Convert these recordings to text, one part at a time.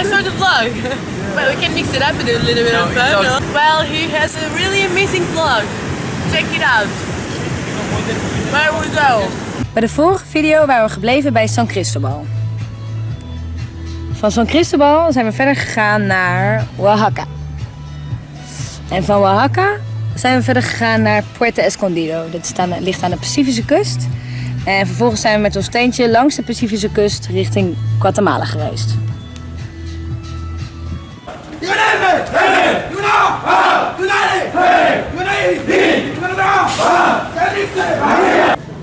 I saw the vlog, but we can mix it up with a little bit of No, fun. don't. no? Well, he has a really amazing vlog. Check it out. Where we go? Bij de vorige video waren we gebleven bij San Cristobal. Van San Cristobal zijn we verder gegaan naar Oaxaca. En van Oaxaca zijn we verder gegaan naar Puerto Escondido. Dat staat- ligt aan de Pacifische kust. En vervolgens zijn we met ons teentje langs de Pacifische kust richting Guatemala gereisd.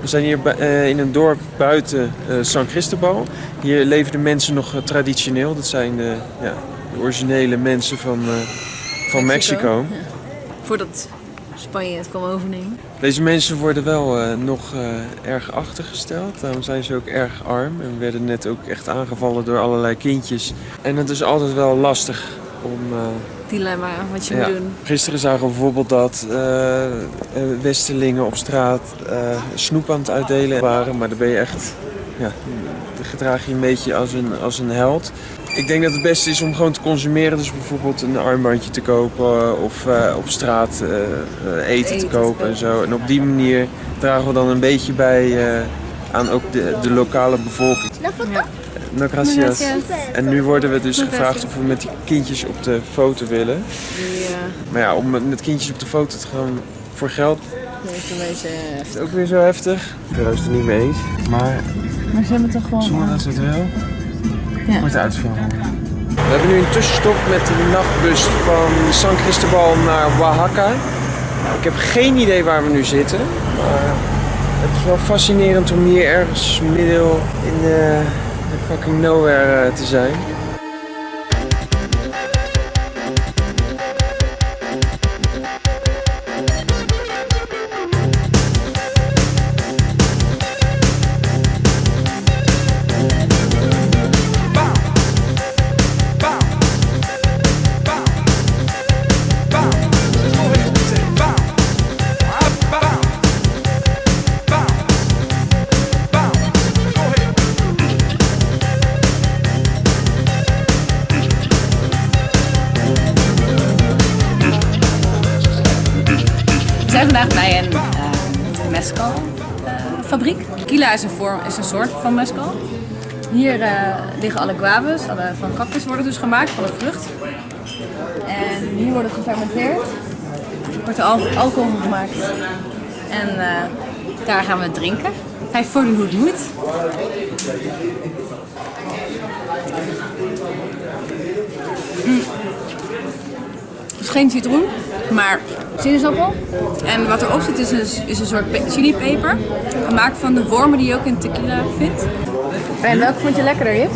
We zijn hier eh, in een dorp buiten eh, San Cristobal. Hier leven de mensen nog eh, traditioneel. Dat zijn de, ja, de originele mensen van, van Mexico. Voordat Spanje het kwam overnemen. Deze mensen worden wel nog erg achtergesteld. Daarom zijn ze ook erg arm. En werden net ook echt aangevallen door allerlei kindjes. En het is altijd wel lastig om... eh, Dilemma, wat je Ja. moet doen. Gisteren zagen we bijvoorbeeld dat eh, eh, Westerlingen op straat eh, snoep aan het uitdelen waren. Maar dan ben je echt, ja, dan gedraag je een beetje als een, als een held. Ik denk dat het beste is om gewoon te consumeren. Dus bijvoorbeeld een armbandje te kopen of eh, op straat eh, eh, eten, te kopen en zo. En op die manier dragen we dan een beetje bij eh, aan ook de, de lokale bevolking. No gracias. En nu worden we dus gevraagd of we met die kindjes op de foto willen. Maar ja, om met kindjes op de foto te gaan voor geld een beetje... is het ook weer zo heftig. Ik ben het er niet mee eens. Maar Maar ze hebben toch gewoon... zonder dat ze het wel, Ja. wordt uitgevallen. We hebben nu een tussenstop met de nachtbus van San Cristobal naar Oaxaca. Ik heb geen idee waar we nu zitten. Maar het is wel fascinerend om hier ergens midden in de, fucking nowhere eh, te zijn. Vandaag bij een uh, mescal eh, fabriek. Tequila is een, vorm, is een soort van mescal. Hier eh, liggen alle guavas, alle van cactus worden dus gemaakt, van de vrucht. En hier wordt het gefermenteerd. Wordt er al alcohol gemaakt. En eh, daar gaan we drinken. Hij voordoen hoe het moet. Mm. Het is geen citroen, maar sinaasappel. En wat erop zit is een, is een soort pe- chilipeper. Gemaakt van de wormen die je ook in tequila vindt. En welke vond je lekkerder, Jip?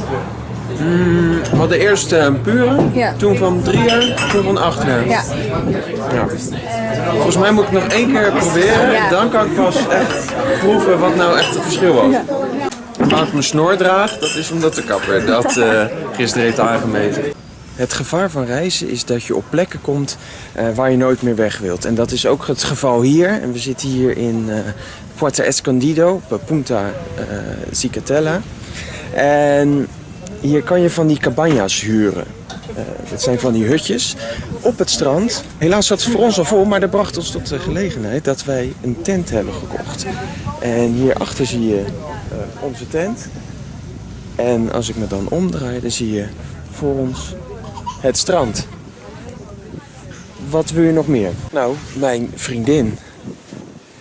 We hadden eerst eh, een pure, Ja. toen van drie jaar, toen van acht jaar. Ja. Ja. Volgens mij moet ik nog één keer proberen. Ja. Dan kan ik pas echt proeven wat nou echt het verschil was. Waarom ik mijn snor draag, dat is omdat de kapper dat eh, gisteren heeft aangemeten. Het gevaar van reizen is dat je op plekken komt eh, waar je nooit meer weg wilt. En dat is ook het geval hier. En we zitten hier in eh Puerto Escondido, op Punta Zicatella. En hier kan je van die cabañas huren. Dat zijn van die hutjes op het strand. Helaas zat het voor ons al vol, maar dat bracht ons tot de gelegenheid dat wij een tent hebben gekocht. En hierachter zie je onze tent. En als ik me dan omdraai, dan zie je voor ons het strand. Wat wil je nog meer? Nou, mijn vriendin.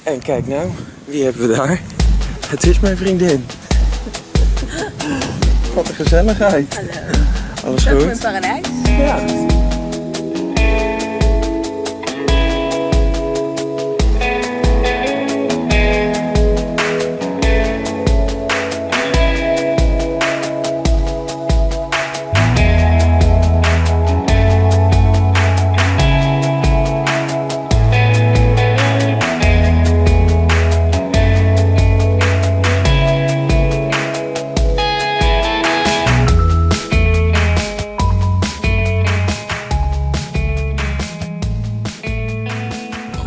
En kijk nou, wie hebben we daar? Het is mijn vriendin. Wat een gezelligheid. Alles goed? paradijs. Ja.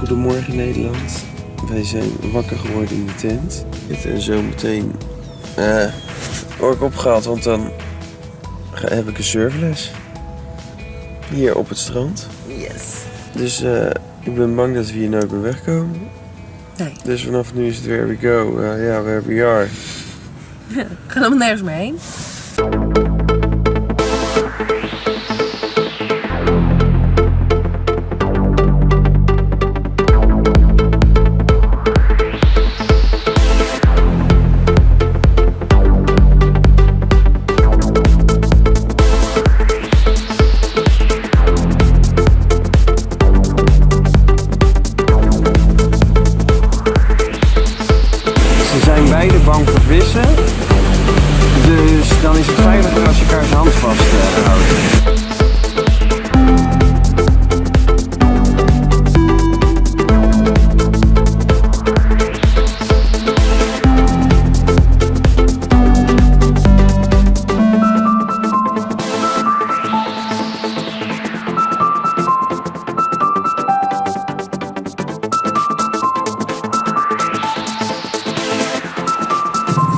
Goedemorgen Nederland. Wij zijn wakker geworden in de tent. En zo meteen eh word ik opgehaald, want dan ga- heb ik een surfles. Hier op het strand. Yes. Dus eh, ik ben bang dat we hier nooit meer wegkomen. Nee. Dus vanaf nu is het where we go. Eh, Ja, where we are. We gaan helemaal nergens meer heen. Als je elkaars hand vasthoudt.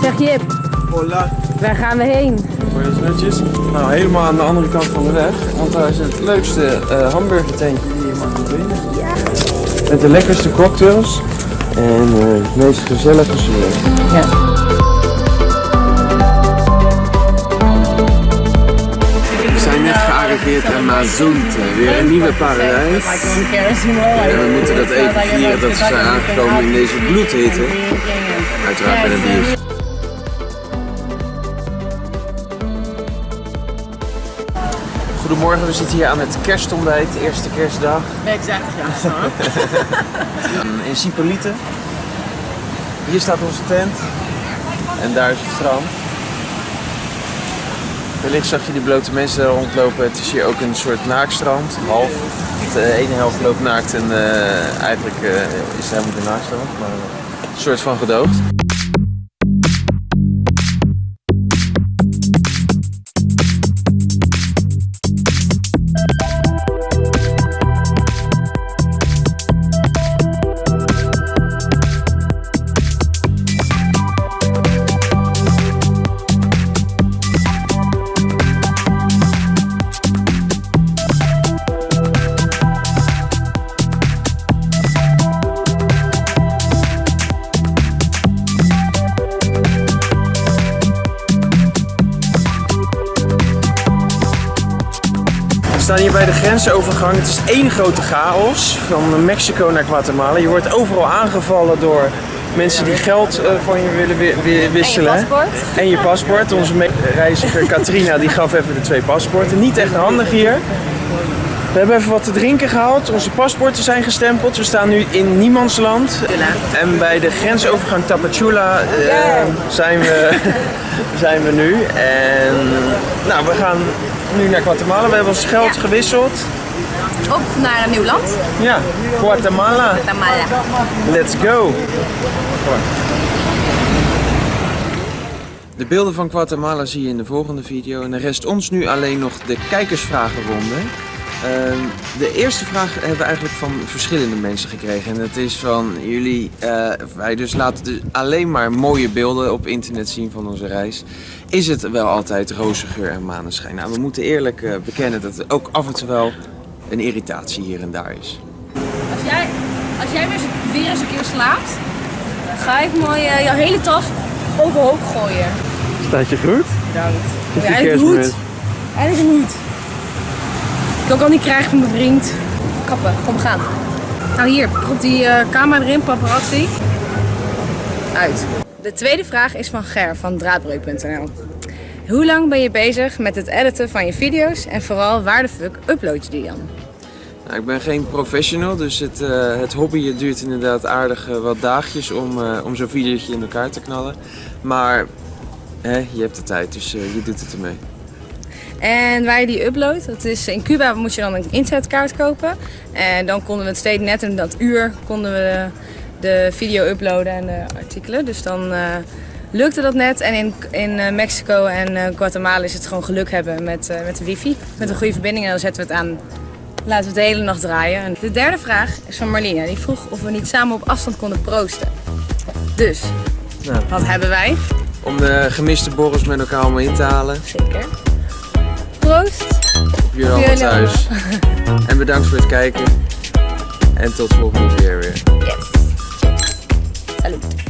Zeg Jip, Hola. Waar gaan we heen? Buenas noches. Nou, helemaal aan de andere kant van de weg. Want daar is het leukste eh hamburgertentje die je mag vinden. Met de lekkerste cocktails. En eh, het meest gezellige service. Ja. We zijn net gearriveerd in Mazunte. Weer een nieuwe paradijs. En we moeten dat even vieren dat we zijn aangekomen in deze bloedhitte. Uiteraard met een biertje. Goedemorgen, we zitten hier aan het kerstontbijt, de eerste kerstdag Exact, ja. in Cipolite. Hier staat onze tent en daar is het strand. Wellicht zag je die blote mensen rondlopen. Het is hier ook een soort naakstrand, half. De ene helft loopt naakt en eh, eigenlijk eh, is het helemaal geen naakstrand, maar een soort van gedoogd. Staan hier bij de grensovergang. Het is één grote chaos van Mexico naar Guatemala. Je wordt overal aangevallen door mensen die geld eh, van je willen wi- wi- wisselen. paspoort. En je paspoort. Onze reiziger Katrina die gaf even de twee paspoorten. Niet echt handig hier. We hebben even wat te drinken gehaald. Onze paspoorten zijn gestempeld. We staan nu in niemandsland. En bij de grensovergang Tapachula eh, zijn, we, zijn we nu. En nou, we gaan nu naar Guatemala. We hebben ons geld Ja. gewisseld. Op naar een nieuw land. Ja, Guatemala. Tamala. Let's go. De beelden van Guatemala zie je in de volgende video. En er rest ons nu alleen nog de kijkersvragenronde. Ehm, de eerste vraag hebben we eigenlijk van verschillende mensen gekregen. En dat is van jullie, eh, wij dus laten dus alleen maar mooie beelden op internet zien van onze reis. Is het wel altijd roze geur en maneschijn? Nou, we moeten eerlijk eh, bekennen dat er ook af en toe wel een irritatie hier en daar is. Als jij, als jij weer, eens- weer eens een keer slaapt, ga ik mooi eh, jouw hele tas overhoop gooien. Staat je goed? Bedankt. Ja, eigenlijk een hoed. Eigenlijk een hoed. Ik ook al niet krijgen van mijn vriend. Kappen, kom gaan. Nou hier, prop die eh, camera erin, paparazzi. Uit. De tweede vraag is van Ger van draadbreuk.nl. Hoe lang ben je bezig met het editen van je video's en vooral waar de fuck upload je die dan? Nou, ik ben geen professional, dus het, eh, het hobby duurt inderdaad aardig eh, wat dagjes om, eh, om zo'n videootje in elkaar te knallen. Maar hè, je hebt de tijd, dus je doet het ermee. En waar je die uploadt, dat is in Cuba moet je dan een internetkaart kopen. En dan konden we het steeds net in dat uur konden we de video uploaden en de artikelen. Dus dan eh, lukte dat net. En in, in eh, Mexico en eh, Guatemala is het gewoon geluk hebben met, met de wifi. Met een goede verbinding en dan zetten we het aan. Laten we het de hele nacht draaien. En de derde vraag is van Marlina. Die vroeg of we niet samen op afstand konden proosten. Dus, Nou. wat hebben wij? Om de gemiste borrels met elkaar allemaal in te halen. Zeker. Proost. Op jullie allemaal thuis. en bedankt voor het kijken. En tot volgende keer weer. Yes. Salut.